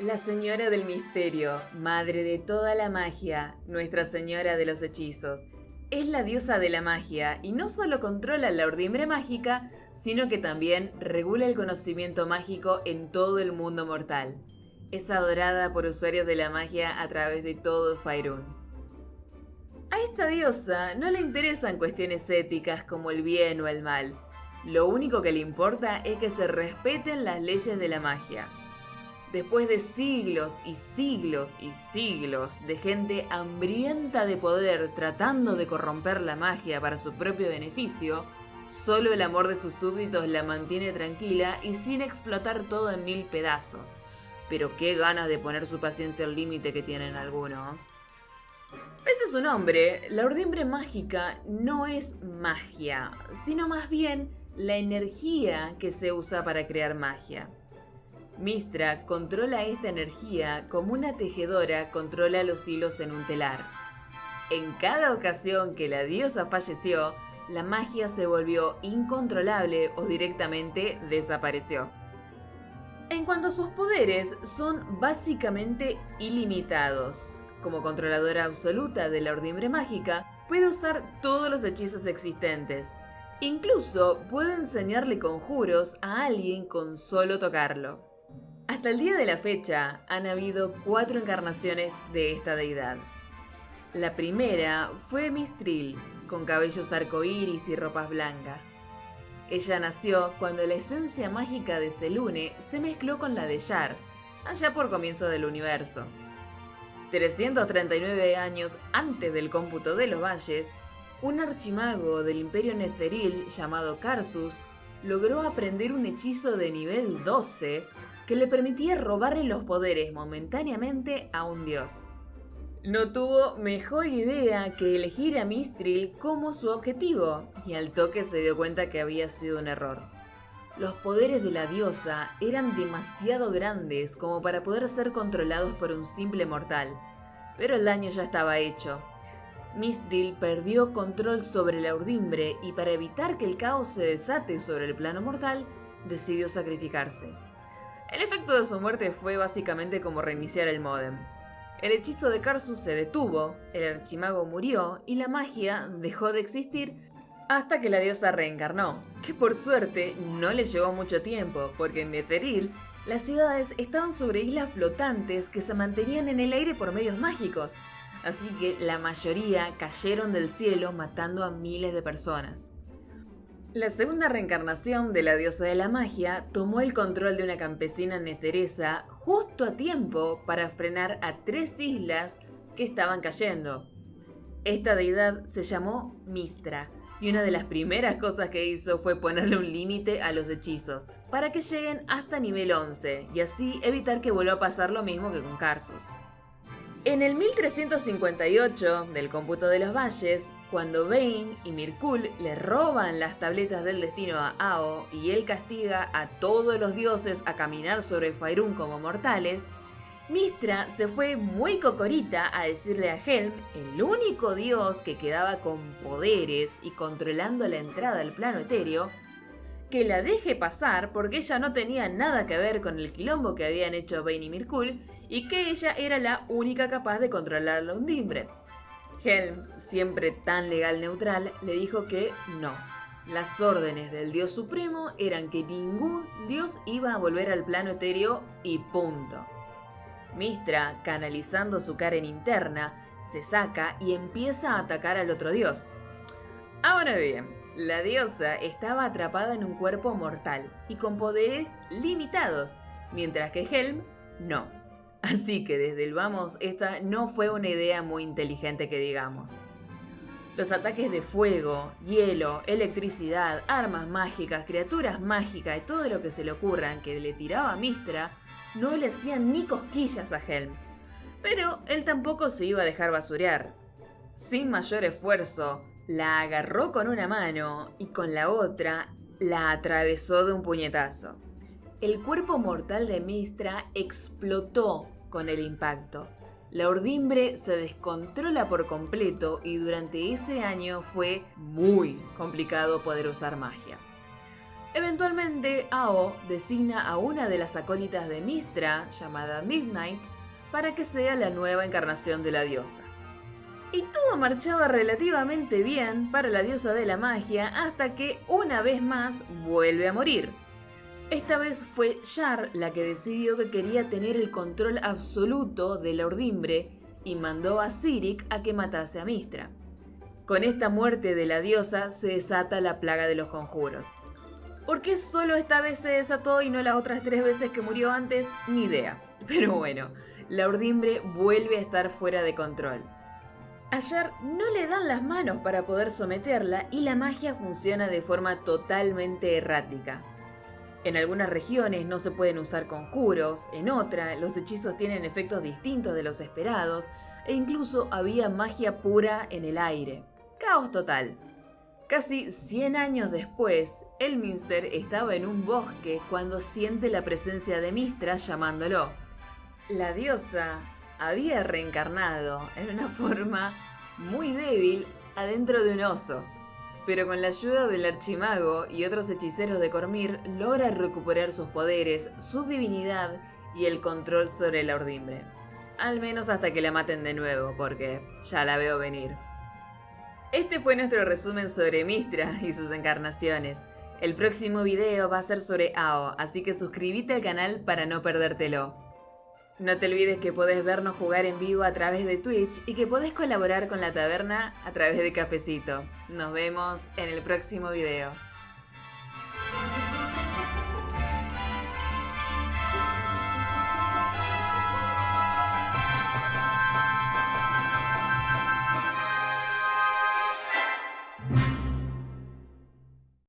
La señora del misterio, madre de toda la magia, nuestra señora de los hechizos. Es la diosa de la magia y no solo controla la ordimbre mágica, sino que también regula el conocimiento mágico en todo el mundo mortal. Es adorada por usuarios de la magia a través de todo Faerun. A esta diosa no le interesan cuestiones éticas como el bien o el mal. Lo único que le importa es que se respeten las leyes de la magia. Después de siglos y siglos y siglos de gente hambrienta de poder tratando de corromper la magia para su propio beneficio, solo el amor de sus súbditos la mantiene tranquila y sin explotar todo en mil pedazos. Pero qué ganas de poner su paciencia al límite que tienen algunos. Ese es su nombre, la ordimbre mágica no es magia, sino más bien la energía que se usa para crear magia. Mistra controla esta energía como una tejedora controla los hilos en un telar. En cada ocasión que la diosa falleció, la magia se volvió incontrolable o directamente desapareció. En cuanto a sus poderes, son básicamente ilimitados. Como controladora absoluta de la ordimbre mágica, puede usar todos los hechizos existentes. Incluso puede enseñarle conjuros a alguien con solo tocarlo. Hasta el día de la fecha han habido cuatro encarnaciones de esta deidad. La primera fue Mistril, con cabellos arcoíris y ropas blancas. Ella nació cuando la esencia mágica de Selune se mezcló con la de Yar, allá por comienzo del universo. 339 años antes del cómputo de los valles, un archimago del imperio Netheril llamado Karsus logró aprender un hechizo de nivel 12 que le permitía robarle los poderes momentáneamente a un dios. No tuvo mejor idea que elegir a Mistril como su objetivo, y al toque se dio cuenta que había sido un error. Los poderes de la diosa eran demasiado grandes como para poder ser controlados por un simple mortal, pero el daño ya estaba hecho. Mistril perdió control sobre la urdimbre y para evitar que el caos se desate sobre el plano mortal, decidió sacrificarse. El efecto de su muerte fue básicamente como reiniciar el modem. El hechizo de Karsus se detuvo, el archimago murió y la magia dejó de existir hasta que la diosa reencarnó, que por suerte no le llevó mucho tiempo, porque en Netheril las ciudades estaban sobre islas flotantes que se mantenían en el aire por medios mágicos, así que la mayoría cayeron del cielo matando a miles de personas. La segunda reencarnación de la diosa de la magia tomó el control de una campesina neceresa justo a tiempo para frenar a tres islas que estaban cayendo. Esta deidad se llamó Mistra, y una de las primeras cosas que hizo fue ponerle un límite a los hechizos, para que lleguen hasta nivel 11, y así evitar que vuelva a pasar lo mismo que con Carsus. En el 1358 del cómputo de los valles, cuando Bane y Mirkul le roban las tabletas del destino a Ao y él castiga a todos los dioses a caminar sobre Faerun como mortales, Mistra se fue muy cocorita a decirle a Helm, el único dios que quedaba con poderes y controlando la entrada al plano etéreo, que la deje pasar porque ella no tenía nada que ver con el quilombo que habían hecho Bane y Mirkul y que ella era la única capaz de controlar la undimbre. Helm, siempre tan legal neutral, le dijo que no. Las órdenes del dios supremo eran que ningún dios iba a volver al plano etéreo y punto. Mistra, canalizando su Karen interna, se saca y empieza a atacar al otro dios. Ahora bien, la diosa estaba atrapada en un cuerpo mortal y con poderes limitados, mientras que Helm no. Así que desde el vamos, esta no fue una idea muy inteligente que digamos. Los ataques de fuego, hielo, electricidad, armas mágicas, criaturas mágicas y todo lo que se le ocurran que le tiraba a Mistra no le hacían ni cosquillas a Helm. Pero él tampoco se iba a dejar basurear. Sin mayor esfuerzo, la agarró con una mano y con la otra la atravesó de un puñetazo. El cuerpo mortal de Mistra explotó con el impacto. La urdimbre se descontrola por completo y durante ese año fue muy complicado poder usar magia. Eventualmente, Ao designa a una de las acólitas de Mistra, llamada Midnight, para que sea la nueva encarnación de la diosa. Y todo marchaba relativamente bien para la diosa de la magia hasta que una vez más vuelve a morir. Esta vez fue Shar la que decidió que quería tener el control absoluto de la urdimbre y mandó a Sirik a que matase a Mistra. Con esta muerte de la diosa se desata la plaga de los conjuros. ¿Por qué solo esta vez se desató y no las otras tres veces que murió antes? Ni idea. Pero bueno, la urdimbre vuelve a estar fuera de control. Ayer no le dan las manos para poder someterla y la magia funciona de forma totalmente errática. En algunas regiones no se pueden usar conjuros, en otra los hechizos tienen efectos distintos de los esperados e incluso había magia pura en el aire. Caos total. Casi 100 años después, Elminster estaba en un bosque cuando siente la presencia de Mistra llamándolo. La diosa había reencarnado en una forma muy débil adentro de un oso, pero con la ayuda del archimago y otros hechiceros de Cormir logra recuperar sus poderes, su divinidad y el control sobre la urdimbre. Al menos hasta que la maten de nuevo, porque ya la veo venir. Este fue nuestro resumen sobre Mistra y sus encarnaciones. El próximo video va a ser sobre Ao, así que suscríbete al canal para no perdértelo. No te olvides que podés vernos jugar en vivo a través de Twitch y que podés colaborar con la taberna a través de Cafecito. Nos vemos en el próximo video.